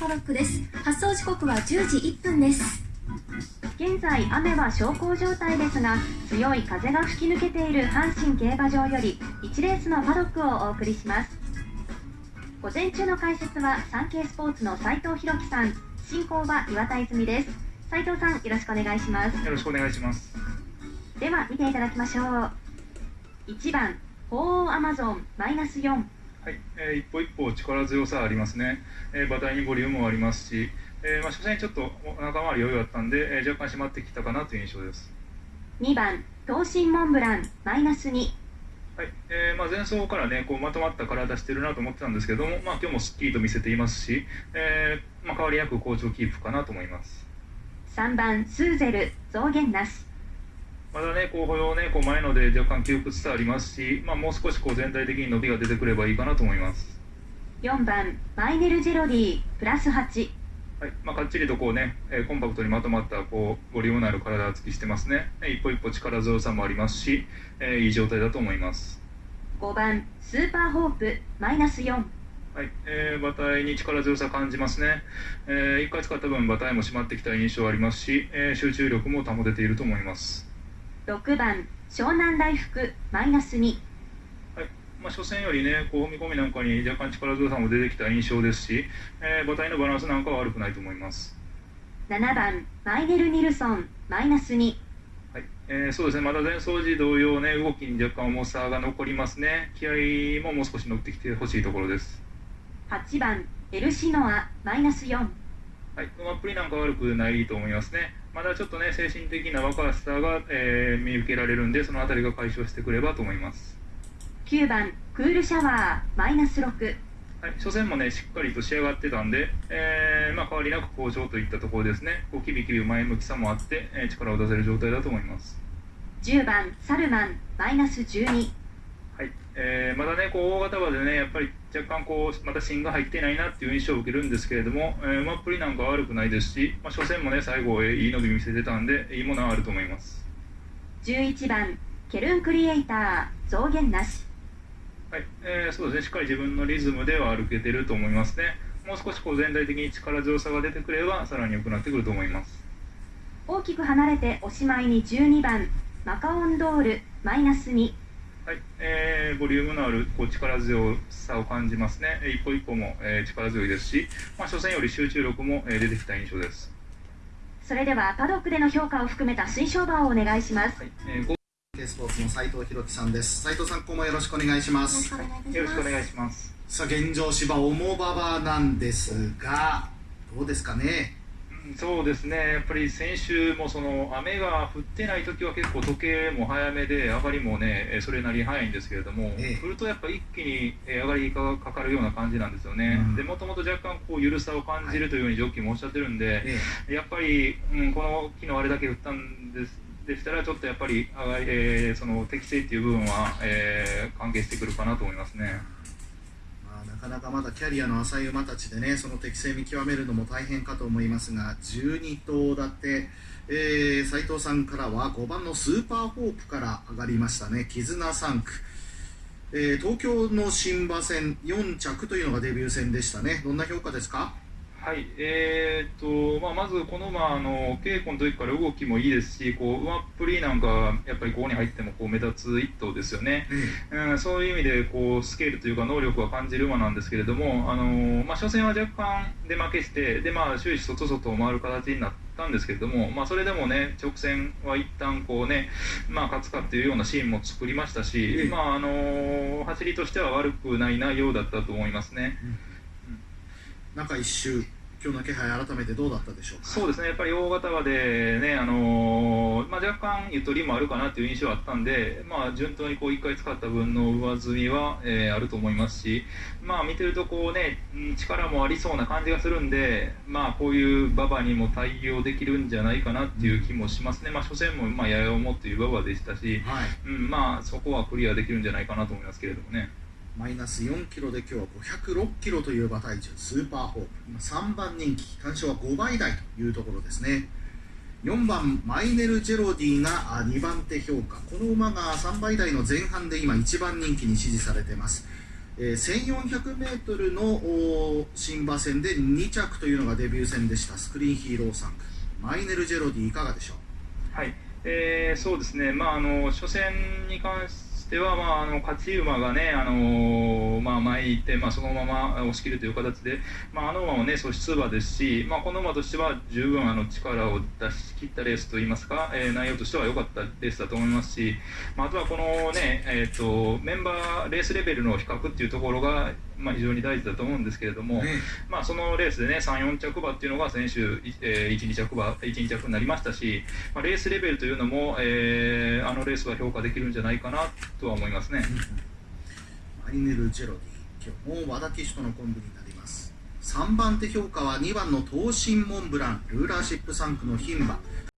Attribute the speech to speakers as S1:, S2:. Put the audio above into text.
S1: パドックです。発送時刻は10時1分です。
S2: 現在雨は小康状態ですが強い風が吹き抜けている阪神競馬場より1レースのパドックをお送りします。午前中の解説はサンケイスポーツの斉藤弘樹さん。進行は岩田泉です。斉藤さんよろしくお願いします。
S3: よろしくお願いします。
S2: では見ていただきましょう。1番鳳凰アマゾンマイナス4
S3: はい、えー、一歩一歩力強さありますね、えー、馬体にボリュームもありますし、えーまあ、初戦ちょっと仲回り余裕あったんで、えー、若干締まってきたかなという印象です。
S2: 2番東進モンブランマイナス2
S3: はいえーまあ、前走から、ね、こうまとまった体してるなと思ってたんですけども、まあ、今日もすっきりと見せていますし、えーまあ、変わりなく好調キープかなと思います。
S2: 3番スーゼル増減なし
S3: まだね、こう歩様ね、こう前ので若干窮屈さありますし、まあ、もう少しこう全体的に伸びが出てくればいいかなと思います。
S2: 4番マイネルジェロディプラス8
S3: はいまあ、かっちりとこうね、えーコンパクトにまとまったこうボリュームのある体つきしてますね。えー一歩一歩力強さもありますし、えーいい状態だと思います。
S2: 5番スーパーホープマイナス4
S3: はいえー馬体に力強さ感じますね。えー、1回使った分、馬体も締まってきた印象ありますし、えー集中力も保てていると思います。
S2: 6番湘南大福マイナス2
S3: はいまあ、初戦よりね、こう踏み込みなんかに若干力強さも出てきた印象ですし、えー馬体のバランスなんかは悪くないと思います。
S2: 7番マイネル・ニルソンマイナス2
S3: はいえーそうですね、まだ前走時同様ね、動きに若干重さが残りますね。気合ももう少し乗ってきてほしいところです。
S2: 8番エルシノアマイナス4
S3: はい、馬っぷりなんか悪くないと思いますね。まだちょっとね、精神的な若さが、えー見受けられるんで、そのあたりが解消してくればと思います。
S2: 9番クールシャワーマイナス6
S3: はい、初戦もね、しっかりと仕上がってたんで、えーまあ、変わりなく好調といったところですね。こうキビキビ前向きさもあって、えー力を出せる状態だと思います。
S2: 10番サルマンマイナス12
S3: はいえーまだね、こう大型馬でね、やっぱり若干こう、また芯が入っていないなっていう印象を受けるんですけれども、えー馬っぷりなんかは悪くないですし、まあ、初戦もね、最後、えーいい伸び見せてたんで、いいものはあると思います。
S2: 11番ケルンクリエイター増減なし
S3: はいえーそうですね、しっかり自分のリズムでは歩けてると思いますね。もう少しこう全体的に力強さが出てくれば、さらに良くなってくると思います。
S2: 大きく離れておしまいに12番マカオンドールマイナス2
S3: はいえーボリュームのあるこう力強さを感じますね。えー一歩一歩も、えー力強いですし、まあ、初戦より集中力も、えー出てきた印象です。
S2: それではパドックでの評価を含めた推奨馬をお願いします
S3: はいえーご
S4: ケスポーツの斉藤弘樹さんです斉藤さん今後もよろしくお願いします
S1: よろしくお願いします
S3: よろしくお願いします。
S4: さあ現状芝重馬場なんですがどうですかね
S3: うんそうですね、やっぱり先週もその雨が降ってない時は結構時計も早めで上がりもねえーそれなりに早いんですけれども、
S4: ええ
S3: 降るとやっぱ一気にえー上がりがかかるような感じなんですよね
S4: うん。
S3: でもともと若干こう緩さを感じるというようにジョッキーもおっしゃってるんで、
S4: え
S3: やっぱり、うん、この昨日あれだけ降ったんですでしたらちょっとやっぱり上がり、えーその適正っていう部分は、えー関係してくるかなと思いますね。
S4: かなかまだキャリアの浅い馬たちでねその適性見極めるのも大変かと思いますが12頭立て、えー、斉藤さんからは5番のスーパーホープから上がりましたね。絆3区、えー東京の新馬戦4着というのがデビュー戦でしたね。どんな評価ですか？
S3: はい、えーっとまあ、まずこの馬あの稽古の時から動きもいいですしこう馬っぷりなんかやっぱりここに入ってもこう目立つ一頭ですよね、うん、そういう意味でこうスケールというか能力は感じる馬なんですけれどもあの、まあ、初戦は若干出負けしてで、まあ、終始外々を回る形になったんですけれども、まあ、それでもね直線は一旦こうね、まあ、勝つかっていうようなシーンも作りましたし、
S4: ええ
S3: まああの走りとしては悪くない内容だったと思いますね。
S4: 中1周今日の気配改めてどうだったでしょうか？
S3: そうですね、やっぱり大型馬でね、あのーまあ、若干ゆとりもあるかなという印象はあったんで、まあ、順当にこう1回使った分の上積みは、えーあると思いますし、まあ、見てるとこう、ね、うん力もありそうな感じがするんで、まあ、こういう馬場にも対応できるんじゃないかなっていう気もしますね、まあ、初戦も、まあ、やや重という馬場でしたし、
S4: はい。
S3: うんまあ、そこはクリアできるんじゃないかなと思いますけれどもね。
S4: マイナス4キロで今日は506キロという馬体重スーパーホープ。今3番人気単勝は5倍台というところですね。4番マイネル・ジェロディが2番手評価。この馬が3倍台の前半で今1番人気に支持されています、えー、1400m の新馬戦で2着というのがデビュー戦でした。スクリーンヒーロー3区マイネル・ジェロディいかがでしょ
S3: う？はい、えー、そうですね、まあ、あの初戦に関しては、まあ、あの勝ち馬がね、あのまあ、前に行って、まあ、そのまま押し切るという形で、まあ、あの馬も、ね、素質馬ですし、まあ、この馬としては十分あの力を出し切ったレースといいますか、えー、内容としては良かったレースだと思いますし、まあ、あとはこの、ねえーと、メンバーレースレベルの比較っていうところが、まあ、非常に大事だと思うんですけれども、まあ、そのレースでね3、4着馬っていうのが先週、えー、1、2着馬1、2着になりましたし、まあ、レースレベルというのも、えー、あのレースは評価できるんじゃないかなとは思いますね。
S4: マリネル・ジェロディ今日も和田騎手とのコンビになります。3番手評価は2番の東進モンブランルーラーシップ3区の牝馬